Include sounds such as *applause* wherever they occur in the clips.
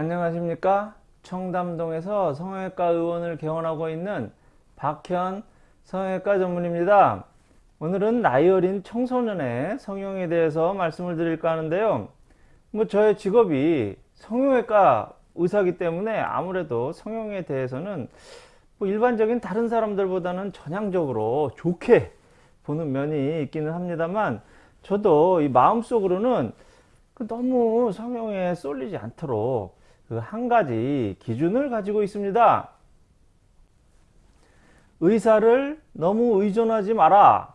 안녕하십니까? 청담동에서 성형외과 의원을 개원하고 있는 박현 성형외과 전문입니다. 오늘은 나이 어린 청소년의 성형에 대해서 말씀을 드릴까 하는데요. 뭐 저의 직업이 성형외과 의사기 때문에 아무래도 성형에 대해서는 뭐 일반적인 다른 사람들보다는 전향적으로 좋게 보는 면이 있기는 합니다만 저도 이 마음속으로는 그 너무 성형에 쏠리지 않도록 그 한 가지 기준을 가지고 있습니다. 의사를 너무 의존하지 마라.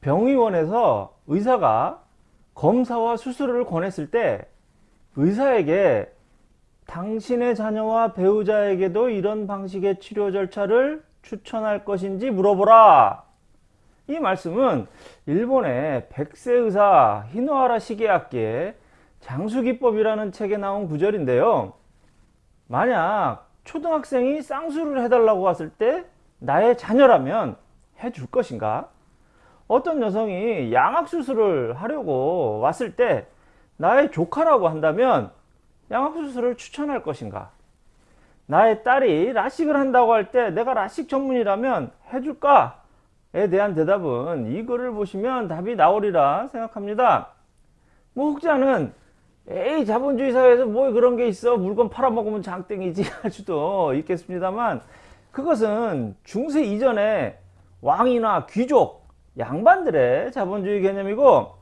병의원에서 의사가 검사와 수술을 권했을 때 의사에게 당신의 자녀와 배우자에게도 이런 방식의 치료 절차를 추천할 것인지 물어보라. 이 말씀은 일본의 백세 의사 히노하라 시게아키의 장수기법이라는 책에 나온 구절인데요. 만약 초등학생이 쌍수를 해달라고 왔을 때 나의 자녀라면 해줄 것인가? 어떤 여성이 양악수술을 하려고 왔을 때 나의 조카라고 한다면 양악수술을 추천할 것인가? 나의 딸이 라식을 한다고 할 때 내가 라식 전문이라면 해줄까? 에 대한 대답은 이 글을 보시면 답이 나오리라 생각합니다. 뭐 혹자는 에이 자본주의 사회에서 뭐 그런 게 있어 물건 팔아먹으면 장땡이지 *laughs* 할 수도 있겠습니다만 그것은 중세 이전에 왕이나 귀족 양반들의 자본주의 개념이고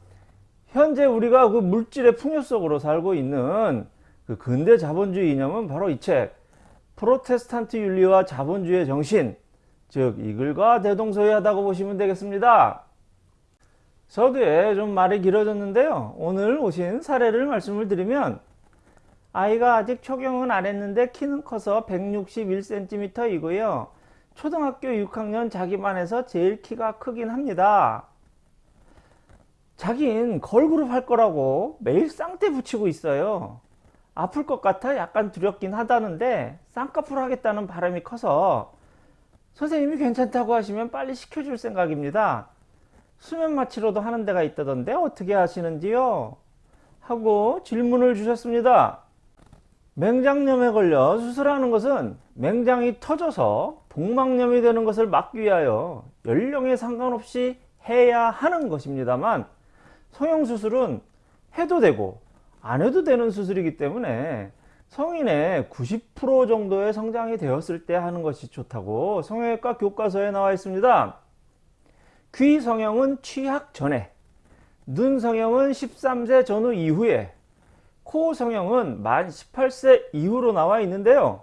현재 우리가 그 물질의 풍요 속으로 살고 있는 그 근대 자본주의 이념은 바로 이 책 프로테스탄트 윤리와 자본주의 정신 즉 이글과 대동소이하다고 보시면 되겠습니다. 서두에 좀 말이 길어졌는데요. 오늘 오신 사례를 말씀을 드리면 아이가 아직 초경은 안 했는데 키는 커서 161cm 이고요. 초등학교 6학년 자기 반에서 제일 키가 크긴 합니다. 자긴 걸그룹 할 거라고 매일 쌍대 붙이고 있어요. 아플 것 같아 약간 두렵긴 하다는데 쌍꺼풀 하겠다는 바람이 커서 선생님이 괜찮다고 하시면 빨리 시켜줄 생각입니다. 수면 마취로도 하는 데가 있다던데 어떻게 하시는지요? 하고 질문을 주셨습니다. 맹장염에 걸려 수술하는 것은 맹장이 터져서 복막염이 되는 것을 막기 위하여 연령에 상관없이 해야 하는 것입니다만 성형수술은 해도 되고 안 해도 되는 수술이기 때문에 성인의 90% 정도의 성장이 되었을 때 하는 것이 좋다고 성형외과 교과서에 나와 있습니다. 귀 성형은 취학 전에, 눈 성형은 13세 전후 이후에, 코 성형은 만 18세 이후로 나와 있는데요.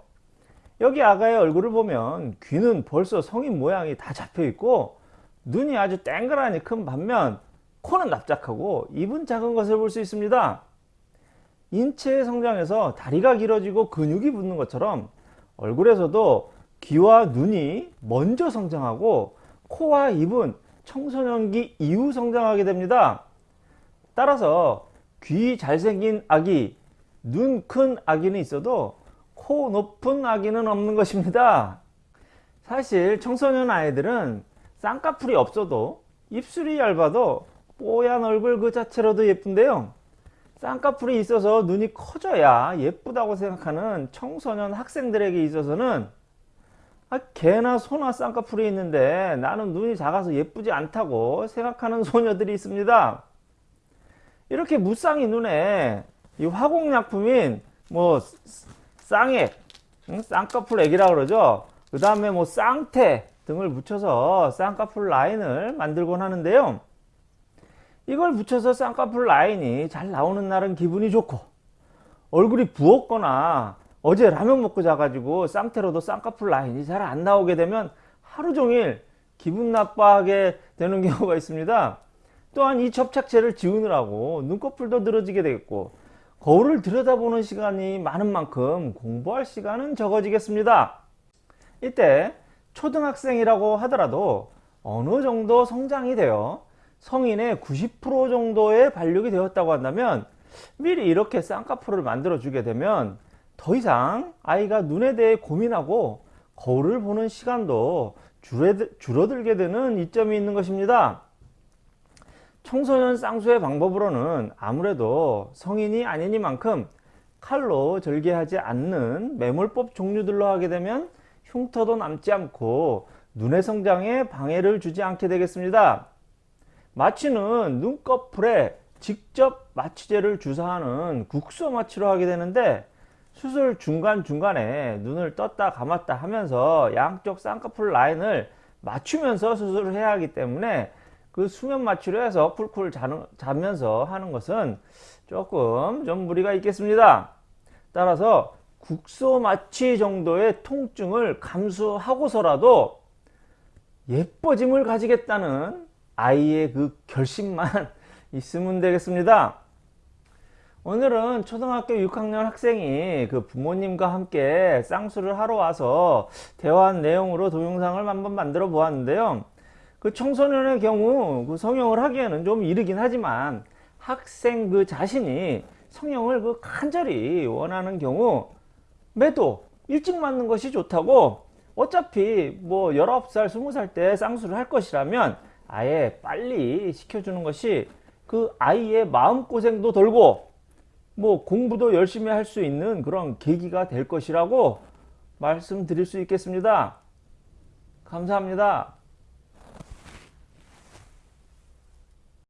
여기 아가의 얼굴을 보면 귀는 벌써 성인 모양이 다 잡혀 있고 눈이 아주 땡그라니 큰 반면 코는 납작하고 입은 작은 것을 볼 수 있습니다. 인체의 성장에서 다리가 길어지고 근육이 붙는 것처럼 얼굴에서도 귀와 눈이 먼저 성장하고 코와 입은 청소년기 이후 성장하게 됩니다. 따라서 귀 잘생긴 아기, 눈 큰 아기는 있어도 코 높은 아기는 없는 것입니다. 사실 청소년 아이들은 쌍꺼풀이 없어도 입술이 얇아도 뽀얀 얼굴 그 자체로도 예쁜데요. 쌍꺼풀이 있어서 눈이 커져야 예쁘다고 생각하는 청소년 학생들에게 있어서는 아, 개나 소나 쌍꺼풀이 있는데 나는 눈이 작아서 예쁘지 않다고 생각하는 소녀들이 있습니다. 이렇게 무쌍이 눈에 이 화공약품인 뭐 쌍액, 쌍꺼풀 액이라 그러죠. 그 다음에 뭐 쌍태 등을 붙여서 쌍꺼풀 라인을 만들곤 하는데요. 이걸 붙여서 쌍꺼풀 라인이 잘 나오는 날은 기분이 좋고 얼굴이 부었거나 어제 라면 먹고 자가지고 쌍태로도 쌍꺼풀 라인이 잘 안 나오게 되면 하루 종일 기분 나빠하게 되는 *laughs* 경우가 있습니다. 또한 이 접착제를 지우느라고 눈꺼풀도 늘어지게 되겠고 거울을 들여다보는 시간이 많은 만큼 공부할 시간은 적어지겠습니다. 이때 초등학생이라고 하더라도 어느 정도 성장이 되어 성인의 90% 정도의 발육이 되었다고 한다면 미리 이렇게 쌍꺼풀을 만들어 주게 되면 더 이상 아이가 눈에 대해 고민하고 거울을 보는 시간도 줄어들 게 되는 이점이 있는 것입니다. 청소년 쌍수의 방법으로는 아무래도 성인이 아니니만큼 칼로 절개하지 않는 매몰법 종류들로 하게 되면 흉터도 남지 않고 눈의 성장에 방해를 주지 않게 되겠습니다. 마취는 눈꺼풀에 직접 마취제를 주사하는 국소 마취로 하게 되는데 수술 중간중간에 눈을 떴다 감았다 하면서 양쪽 쌍꺼풀 라인을 맞추면서 수술을 해야 하기 때문에 그 수면 마취로 해서 쿨쿨 자는, 자면서 하는 것은 조금 좀 무리가 있겠습니다. 따라서 국소 마취 정도의 통증을 감수하고서라도 예뻐짐을 가지겠다는 아이의 그 결심만 *laughs* 있으면 되겠습니다. 오늘은 초등학교 6학년 학생이 그 부모님과 함께 쌍수를 하러 와서 대화한 내용으로 동영상을 한번 만들어 보았는데요. 그 청소년의 경우 그 성형을 하기에는 좀 이르긴 하지만 학생 그 자신이 성형을 그 간절히 원하는 경우 매도 일찍 맞는 것이 좋다고 어차피 뭐 19살 20살 때 쌍수를 할 것이라면 아예 빨리 시켜주는 것이 그 아이의 마음고생도 덜고 뭐 공부도 열심히 할 수 있는 그런 계기가 될 것이라고 말씀드릴 수 있겠습니다. 감사합니다.